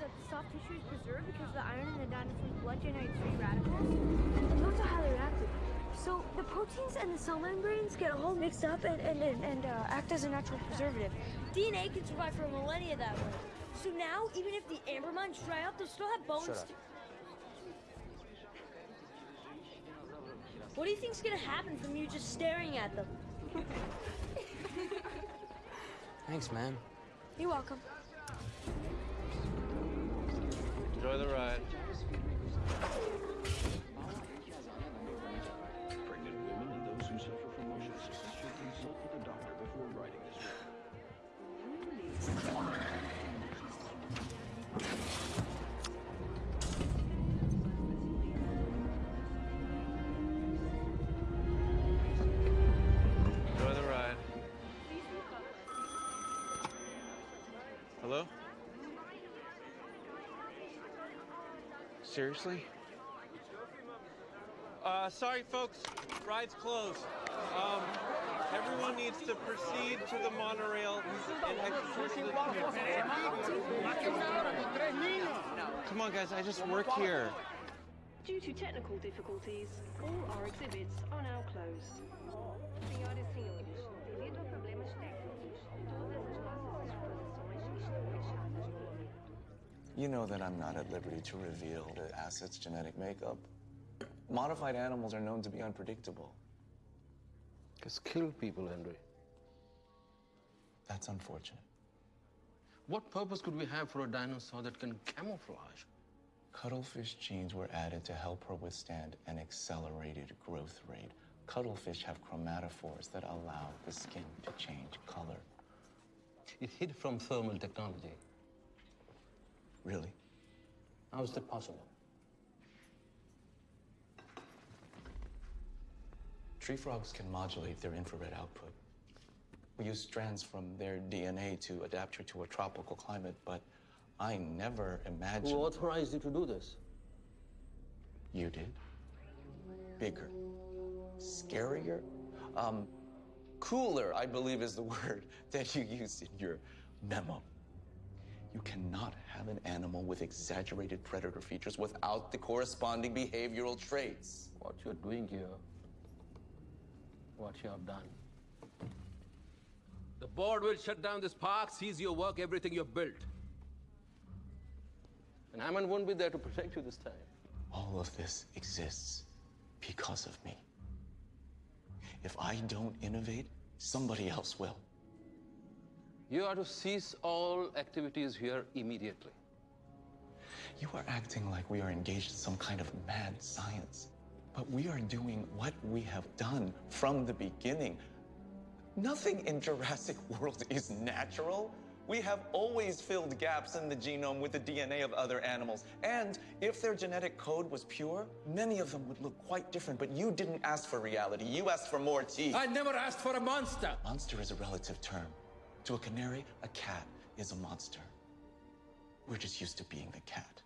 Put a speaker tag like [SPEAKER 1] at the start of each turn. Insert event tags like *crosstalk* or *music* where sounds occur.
[SPEAKER 1] that the soft tissue is preserved because the iron in the dinosaur's blood generates free radicals. And those are highly reactive. So the proteins and the cell membranes get all mixed up and, and, and, and uh, act as a natural preservative. DNA can survive for millennia that way. So now, even if the amber mines dry up, they'll still have bones.
[SPEAKER 2] Shut up.
[SPEAKER 1] to- What do you think's gonna happen from you just staring at them?
[SPEAKER 2] Thanks, man.
[SPEAKER 1] You're welcome.
[SPEAKER 3] Enjoy the ride.
[SPEAKER 4] Pregnant women and those who suffer from motion sickness should consult with a doctor before riding this ride.
[SPEAKER 3] Enjoy the ride. Hello? Seriously? Uh, sorry, folks. Ride's closed. Um, everyone needs to proceed to the monorail and exit the Come on, guys. I just work here.
[SPEAKER 5] Due to technical difficulties, all our exhibits are now closed.
[SPEAKER 6] You know that I'm not at liberty to reveal the asset's genetic makeup. Modified animals are known to be unpredictable.
[SPEAKER 7] Just kill people, Henry.
[SPEAKER 6] That's unfortunate.
[SPEAKER 7] What purpose could we have for a dinosaur that can camouflage?
[SPEAKER 6] Cuttlefish genes were added to help her withstand an accelerated growth rate. Cuttlefish have chromatophores that allow the skin to change color.
[SPEAKER 7] It hid from thermal technology.
[SPEAKER 6] Really?
[SPEAKER 7] How is that possible?
[SPEAKER 6] Tree frogs can modulate their infrared output. We use strands from their DNA to adapt her to a tropical climate, but I never imagined.
[SPEAKER 7] Who authorized you to do this?
[SPEAKER 6] You did. Bigger. Scarier. Um, cooler, I believe is the *laughs* word that you used in your memo. You cannot have an animal with exaggerated predator features without the corresponding behavioral traits.
[SPEAKER 7] What you're doing here, what you have done.
[SPEAKER 8] The board will shut down this park, seize your work, everything you've built.
[SPEAKER 7] And Hammond won't be there to protect you this time.
[SPEAKER 6] All of this exists because of me. If I don't innovate, somebody else will.
[SPEAKER 7] You are to cease all activities here immediately.
[SPEAKER 6] You are acting like we are engaged in some kind of mad science. But we are doing what we have done from the beginning. Nothing in Jurassic World is natural. We have always filled gaps in the genome with the DNA of other animals. And if their genetic code was pure, many of them would look quite different. But you didn't ask for reality. You asked for more teeth.
[SPEAKER 8] I never asked for a monster.
[SPEAKER 6] Monster is a relative term. To a canary, a cat is a monster. We're just used to being the cat.